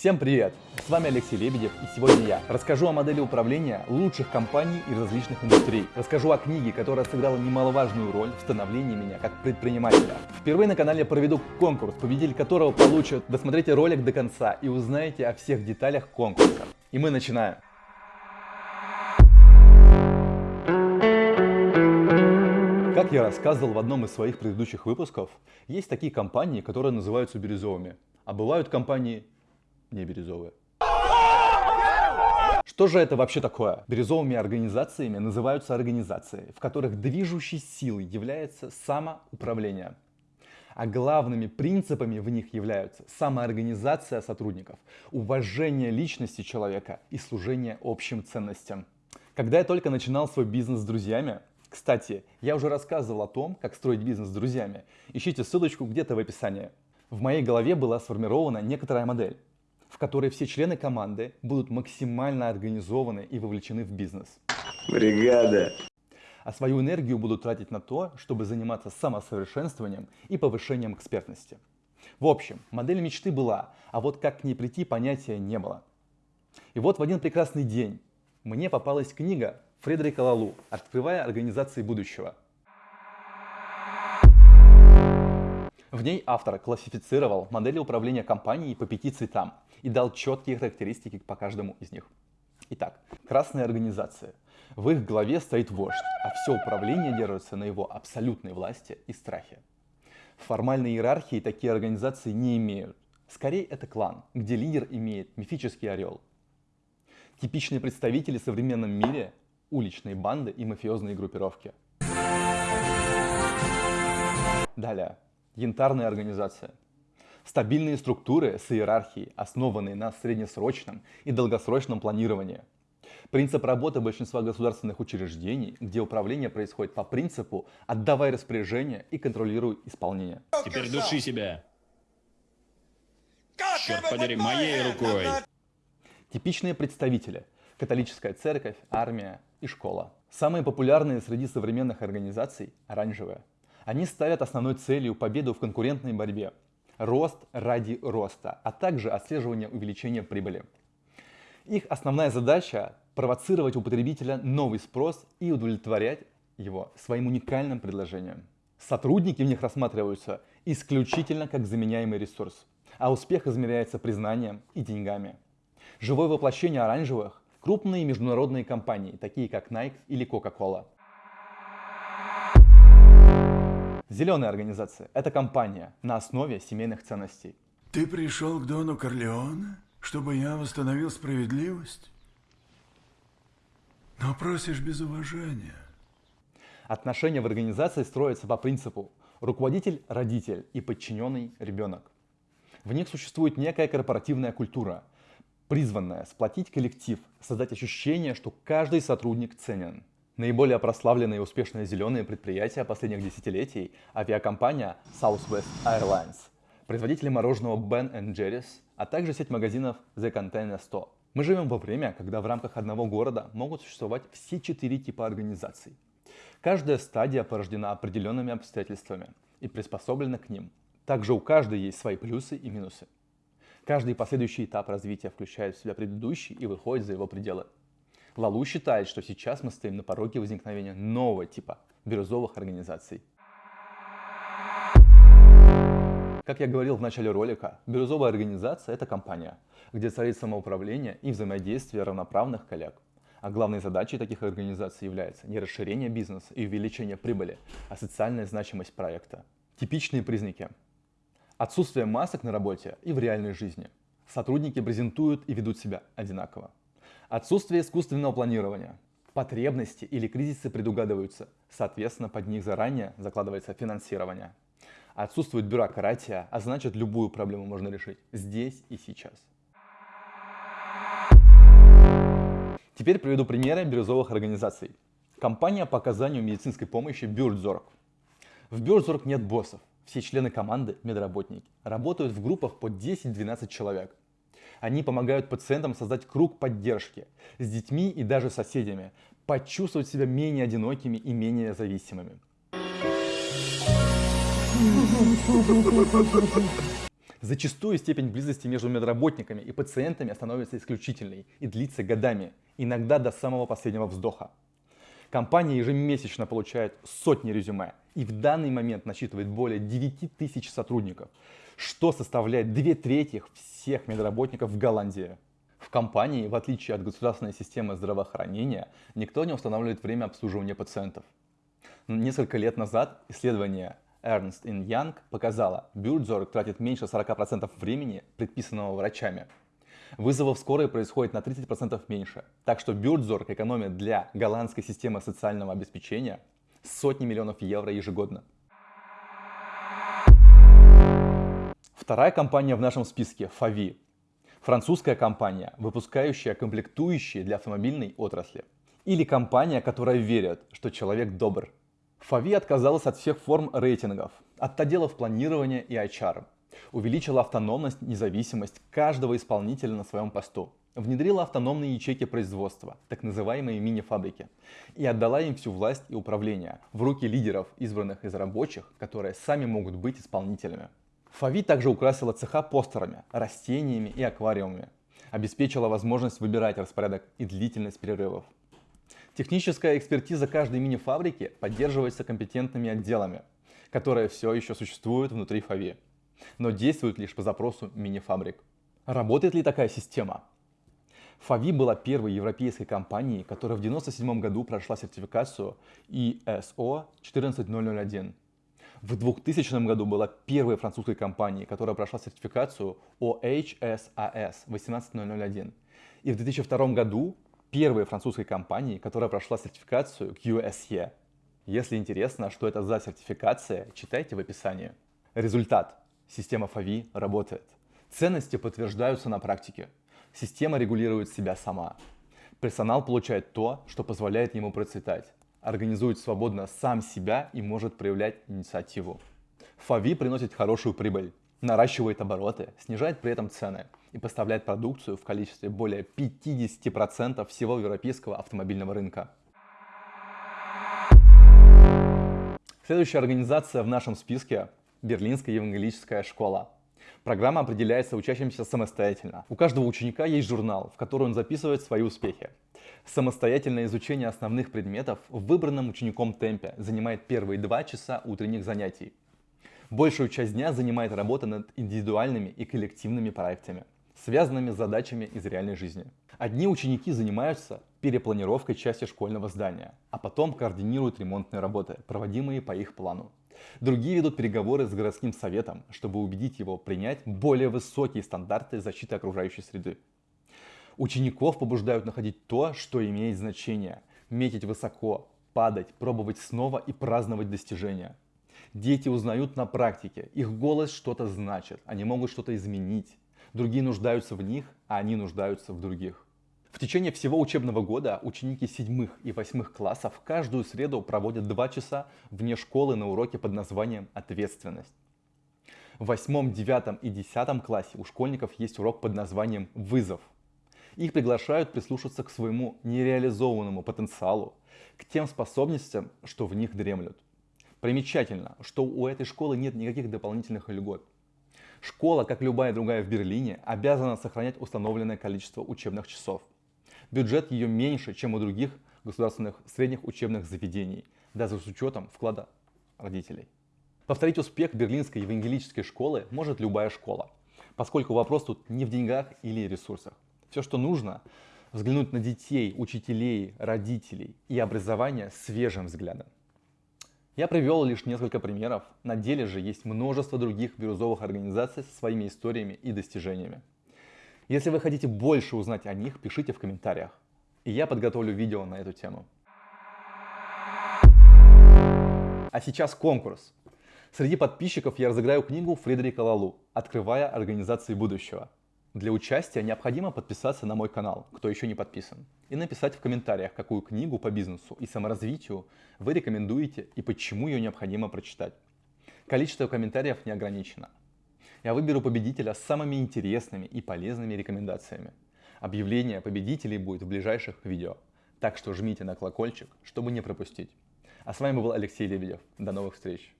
Всем привет! С вами Алексей Лебедев и сегодня я расскажу о модели управления лучших компаний и различных индустрий. Расскажу о книге, которая сыграла немаловажную роль в становлении меня как предпринимателя. Впервые на канале проведу конкурс, победитель которого получит. Досмотрите ролик до конца и узнаете о всех деталях конкурса. И мы начинаем. Как я рассказывал в одном из своих предыдущих выпусков, есть такие компании, которые называются бирюзовыми, а бывают компании не бирюзовые. Что же это вообще такое? Бирюзовыми организациями называются организации, в которых движущей силой является самоуправление. А главными принципами в них являются самоорганизация сотрудников, уважение личности человека и служение общим ценностям. Когда я только начинал свой бизнес с друзьями, кстати, я уже рассказывал о том, как строить бизнес с друзьями. Ищите ссылочку где-то в описании. В моей голове была сформирована некоторая модель, в которой все члены команды будут максимально организованы и вовлечены в бизнес. Бригада. А свою энергию будут тратить на то, чтобы заниматься самосовершенствованием и повышением экспертности. В общем, модель мечты была, а вот как к ней прийти понятия не было. И вот в один прекрасный день мне попалась книга Фредерика Лалу «Открывая организации будущего». В ней автор классифицировал модели управления компанией по пяти цветам и дал четкие характеристики по каждому из них. Итак, красная организация. В их главе стоит вождь, а все управление держится на его абсолютной власти и страхе. Формальной иерархии такие организации не имеют. Скорее это клан, где лидер имеет мифический орел. Типичные представители в современном мире уличные банды и мафиозные группировки. Далее. Янтарная организация. Стабильные структуры с иерархией, основанные на среднесрочном и долгосрочном планировании. Принцип работы большинства государственных учреждений, где управление происходит по принципу «отдавай распоряжение и контролируй исполнение». Теперь души себя. Черт подери, моей рукой. Типичные представители – католическая церковь, армия, и школа. Самые популярные среди современных организаций – оранжевые. Они ставят основной целью победу в конкурентной борьбе, рост ради роста, а также отслеживание увеличения прибыли. Их основная задача – провоцировать у потребителя новый спрос и удовлетворять его своим уникальным предложением. Сотрудники в них рассматриваются исключительно как заменяемый ресурс, а успех измеряется признанием и деньгами. Живое воплощение оранжевых крупные международные компании, такие как Nike или Coca-Cola. Зеленая организация – это компания на основе семейных ценностей. Ты пришел к Дону Корлеоне, чтобы я восстановил справедливость? Но просишь без уважения. Отношения в организации строятся по принципу руководитель – родитель и подчиненный – ребенок. В них существует некая корпоративная культура, призванная сплотить коллектив, создать ощущение, что каждый сотрудник ценен. Наиболее прославленные и успешные зеленые предприятия последних десятилетий – авиакомпания Southwest Airlines, производители мороженого Ben Jerry's, а также сеть магазинов The Container Store. Мы живем во время, когда в рамках одного города могут существовать все четыре типа организаций. Каждая стадия порождена определенными обстоятельствами и приспособлена к ним. Также у каждой есть свои плюсы и минусы. Каждый последующий этап развития включает в себя предыдущий и выходит за его пределы. Лалу считает, что сейчас мы стоим на пороге возникновения нового типа бирюзовых организаций. Как я говорил в начале ролика, бирюзовая организация – это компания, где царит самоуправление и взаимодействие равноправных коллег. А главной задачей таких организаций является не расширение бизнеса и увеличение прибыли, а социальная значимость проекта. Типичные признаки Отсутствие масок на работе и в реальной жизни. Сотрудники презентуют и ведут себя одинаково. Отсутствие искусственного планирования. Потребности или кризисы предугадываются, соответственно, под них заранее закладывается финансирование. Отсутствует бюрократия, а значит любую проблему можно решить здесь и сейчас. Теперь приведу примеры бирюзовых организаций. Компания по оказанию медицинской помощи Бюрдзорг. В Бюрдзорг нет боссов, все члены команды, медработники, работают в группах по 10-12 человек. Они помогают пациентам создать круг поддержки с детьми и даже соседями, почувствовать себя менее одинокими и менее зависимыми. Зачастую степень близости между медработниками и пациентами становится исключительной и длится годами, иногда до самого последнего вздоха. Компания ежемесячно получает сотни резюме и в данный момент насчитывает более 9 тысяч сотрудников, что составляет две трети всех медработников в Голландии. В компании, в отличие от государственной системы здравоохранения, никто не устанавливает время обслуживания пациентов. Несколько лет назад исследование Ernst Young показало, Бюрдзорг тратит меньше 40% времени, предписанного врачами. Вызовов скорой происходит на 30% меньше. Так что Бюрдзорг экономит для голландской системы социального обеспечения сотни миллионов евро ежегодно. Вторая компания в нашем списке – Favi. Французская компания, выпускающая комплектующие для автомобильной отрасли. Или компания, которая верит, что человек добр. Favi отказалась от всех форм рейтингов, от отделов планирования и HR. Увеличила автономность, независимость каждого исполнителя на своем посту. Внедрила автономные ячейки производства, так называемые мини-фабрики, и отдала им всю власть и управление в руки лидеров, избранных из рабочих, которые сами могут быть исполнителями. Фави также украсила цеха постерами, растениями и аквариумами. Обеспечила возможность выбирать распорядок и длительность перерывов. Техническая экспертиза каждой мини-фабрики поддерживается компетентными отделами, которые все еще существуют внутри Фави, но действуют лишь по запросу мини-фабрик. Работает ли такая система? Фави была первой европейской компанией, которая в 1997 году прошла сертификацию ISO 14001 в 2000 году была первой французской компанией, которая прошла сертификацию OHSAS 18001. И в 2002 году первой французской компанией, которая прошла сертификацию QSE. Если интересно, что это за сертификация, читайте в описании. Результат. Система FAVI работает. Ценности подтверждаются на практике. Система регулирует себя сама. Персонал получает то, что позволяет ему процветать организует свободно сам себя и может проявлять инициативу. Фави приносит хорошую прибыль, наращивает обороты, снижает при этом цены и поставляет продукцию в количестве более 50% всего европейского автомобильного рынка. Следующая организация в нашем списке – Берлинская евангелическая школа. Программа определяется учащимся самостоятельно. У каждого ученика есть журнал, в который он записывает свои успехи. Самостоятельное изучение основных предметов в выбранном учеником темпе занимает первые два часа утренних занятий. Большую часть дня занимает работа над индивидуальными и коллективными проектами, связанными с задачами из реальной жизни. Одни ученики занимаются перепланировкой части школьного здания, а потом координируют ремонтные работы, проводимые по их плану. Другие ведут переговоры с городским советом, чтобы убедить его принять более высокие стандарты защиты окружающей среды. Учеников побуждают находить то, что имеет значение, метить высоко, падать, пробовать снова и праздновать достижения. Дети узнают на практике, их голос что-то значит, они могут что-то изменить. Другие нуждаются в них, а они нуждаются в других. В течение всего учебного года ученики седьмых и восьмых классов каждую среду проводят два часа вне школы на уроке под названием «Ответственность». В восьмом, девятом и десятом классе у школьников есть урок под названием «Вызов», их приглашают прислушаться к своему нереализованному потенциалу, к тем способностям, что в них дремлют. Примечательно, что у этой школы нет никаких дополнительных льгот. Школа, как любая другая в Берлине, обязана сохранять установленное количество учебных часов. Бюджет ее меньше, чем у других государственных средних учебных заведений, даже с учетом вклада родителей. Повторить успех берлинской евангелической школы может любая школа, поскольку вопрос тут не в деньгах или ресурсах. Все, что нужно, взглянуть на детей, учителей, родителей и образование свежим взглядом. Я привел лишь несколько примеров, на деле же есть множество других бирюзовых организаций со своими историями и достижениями. Если вы хотите больше узнать о них, пишите в комментариях, и я подготовлю видео на эту тему. А сейчас конкурс. Среди подписчиков я разыграю книгу Фредерика Лалу «Открывая организации будущего». Для участия необходимо подписаться на мой канал, кто еще не подписан, и написать в комментариях, какую книгу по бизнесу и саморазвитию вы рекомендуете и почему ее необходимо прочитать. Количество комментариев не ограничено. Я выберу победителя с самыми интересными и полезными рекомендациями. Объявление победителей будет в ближайших видео, так что жмите на колокольчик, чтобы не пропустить. А с вами был Алексей Лебедев. До новых встреч!